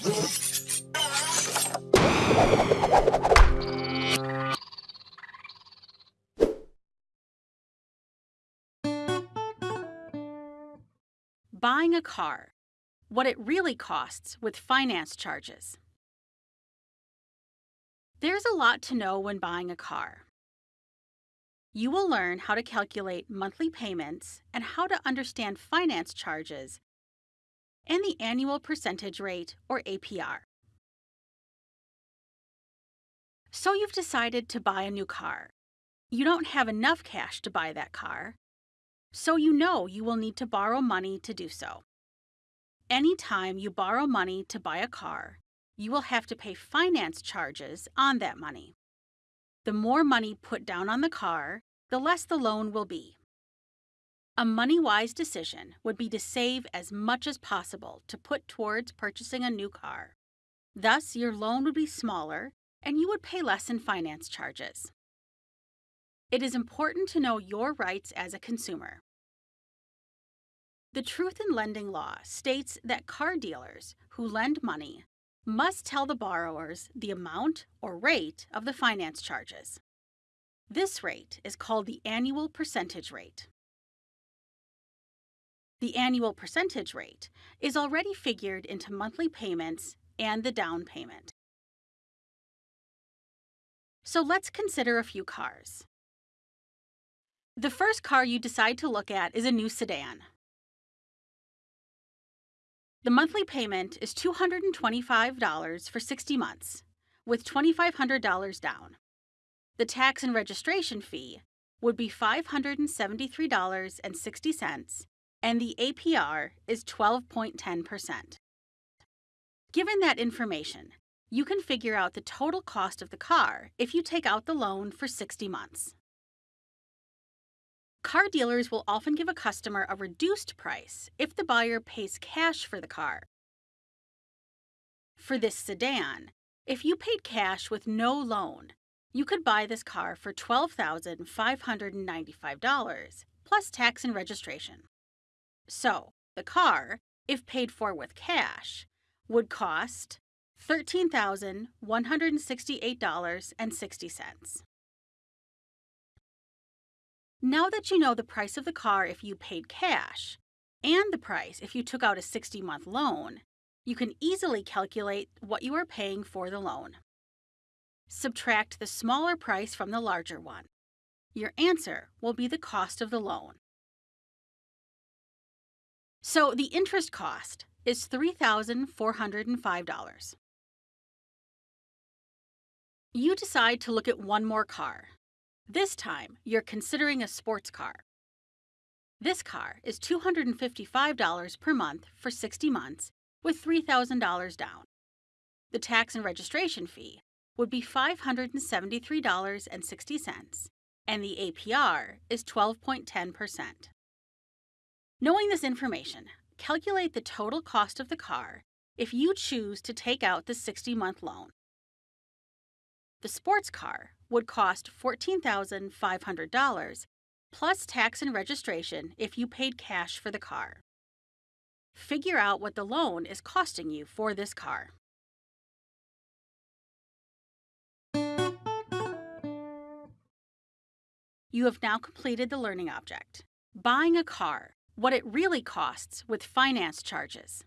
Buying a car. What it really costs with finance charges. There's a lot to know when buying a car. You will learn how to calculate monthly payments and how to understand finance charges and the annual percentage rate or APR. So you've decided to buy a new car. You don't have enough cash to buy that car, so you know you will need to borrow money to do so. Anytime you borrow money to buy a car, you will have to pay finance charges on that money. The more money put down on the car, the less the loan will be. A money wise decision would be to save as much as possible to put towards purchasing a new car. Thus, your loan would be smaller and you would pay less in finance charges. It is important to know your rights as a consumer. The Truth in Lending Law states that car dealers who lend money must tell the borrowers the amount or rate of the finance charges. This rate is called the annual percentage rate. The annual percentage rate is already figured into monthly payments and the down payment. So let's consider a few cars. The first car you decide to look at is a new sedan. The monthly payment is $225 for 60 months, with $2,500 down. The tax and registration fee would be $573.60, and the APR is 12.10%. Given that information, you can figure out the total cost of the car if you take out the loan for 60 months. Car dealers will often give a customer a reduced price if the buyer pays cash for the car. For this sedan, if you paid cash with no loan, you could buy this car for $12,595 plus tax and registration. So, the car, if paid for with cash, would cost $13,168.60. Now that you know the price of the car if you paid cash and the price if you took out a 60 month loan, you can easily calculate what you are paying for the loan. Subtract the smaller price from the larger one. Your answer will be the cost of the loan. So the interest cost is $3,405. You decide to look at one more car. This time, you're considering a sports car. This car is $255 per month for 60 months with $3,000 down. The tax and registration fee would be $573.60, and the APR is 12.10%. Knowing this information, calculate the total cost of the car if you choose to take out the 60 month loan. The sports car would cost $14,500 plus tax and registration if you paid cash for the car. Figure out what the loan is costing you for this car. You have now completed the learning object. Buying a car, what it really costs with finance charges.